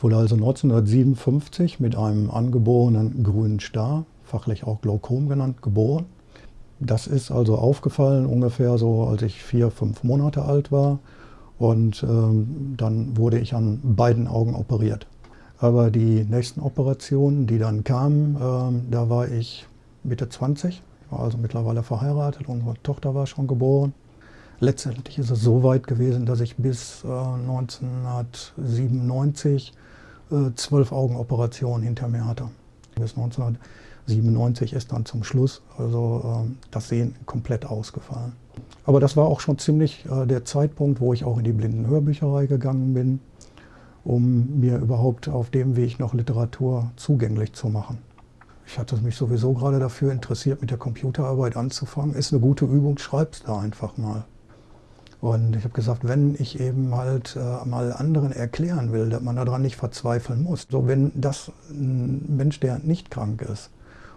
Ich wurde also 1957 mit einem angeborenen grünen Star, fachlich auch Glaukom genannt, geboren. Das ist also aufgefallen ungefähr so, als ich vier, fünf Monate alt war. Und ähm, dann wurde ich an beiden Augen operiert. Aber die nächsten Operationen, die dann kamen, ähm, da war ich Mitte 20, war also mittlerweile verheiratet, unsere Tochter war schon geboren. Letztendlich ist es so weit gewesen, dass ich bis äh, 1997 äh, zwölf Augenoperationen hinter mir hatte. Bis 1997 ist dann zum Schluss also äh, das Sehen komplett ausgefallen. Aber das war auch schon ziemlich äh, der Zeitpunkt, wo ich auch in die Blindenhörbücherei gegangen bin, um mir überhaupt auf dem Weg noch Literatur zugänglich zu machen. Ich hatte mich sowieso gerade dafür interessiert, mit der Computerarbeit anzufangen. Ist eine gute Übung, schreib's da einfach mal. Und ich habe gesagt, wenn ich eben halt äh, mal anderen erklären will, dass man daran nicht verzweifeln muss. So, wenn das ein Mensch, der nicht krank ist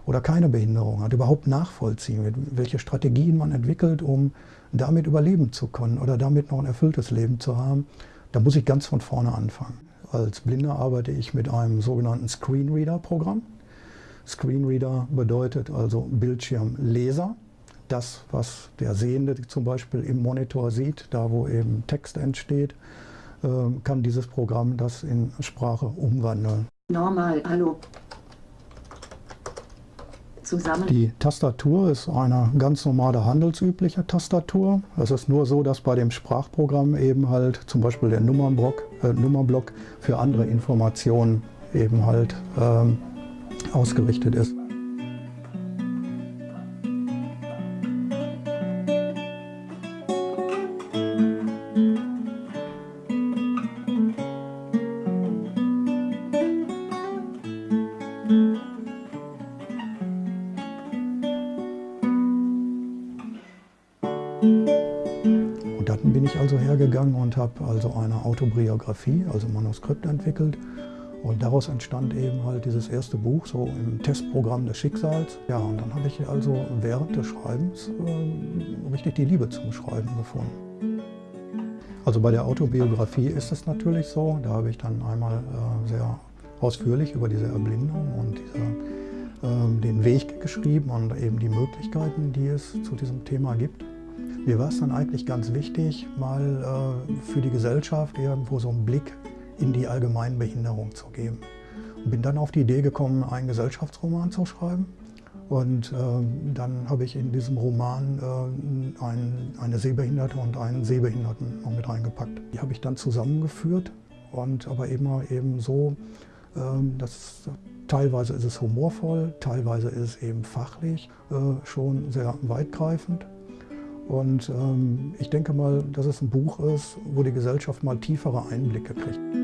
oder keine Behinderung hat, überhaupt nachvollziehen wird, welche Strategien man entwickelt, um damit überleben zu können oder damit noch ein erfülltes Leben zu haben, da muss ich ganz von vorne anfangen. Als Blinder arbeite ich mit einem sogenannten Screenreader-Programm. Screenreader bedeutet also Bildschirmleser das, was der Sehende zum Beispiel im Monitor sieht, da wo eben Text entsteht, ähm, kann dieses Programm das in Sprache umwandeln. Normal, hallo. Zusammen. Die Tastatur ist eine ganz normale handelsübliche Tastatur. Es ist nur so, dass bei dem Sprachprogramm eben halt zum Beispiel der Nummernblock, äh, Nummerblock für andere Informationen eben halt ähm, ausgerichtet ist. Und dann bin ich also hergegangen und habe also eine Autobiografie, also Manuskript entwickelt. Und daraus entstand eben halt dieses erste Buch, so im Testprogramm des Schicksals. Ja, und dann habe ich also während des Schreibens äh, richtig die Liebe zum Schreiben gefunden. Also bei der Autobiografie ist es natürlich so, da habe ich dann einmal äh, sehr ausführlich über diese Erblindung und diese, äh, den Weg geschrieben und eben die Möglichkeiten, die es zu diesem Thema gibt. Mir war es dann eigentlich ganz wichtig, mal äh, für die Gesellschaft irgendwo so einen Blick in die Allgemeinbehinderung zu geben. Und bin dann auf die Idee gekommen, einen Gesellschaftsroman zu schreiben. Und äh, dann habe ich in diesem Roman äh, ein, eine Sehbehinderte und einen Sehbehinderten noch mit reingepackt. Die habe ich dann zusammengeführt und aber immer eben so, äh, dass teilweise ist es humorvoll, teilweise ist es eben fachlich äh, schon sehr weitgreifend. Und ähm, ich denke mal, dass es ein Buch ist, wo die Gesellschaft mal tiefere Einblicke kriegt.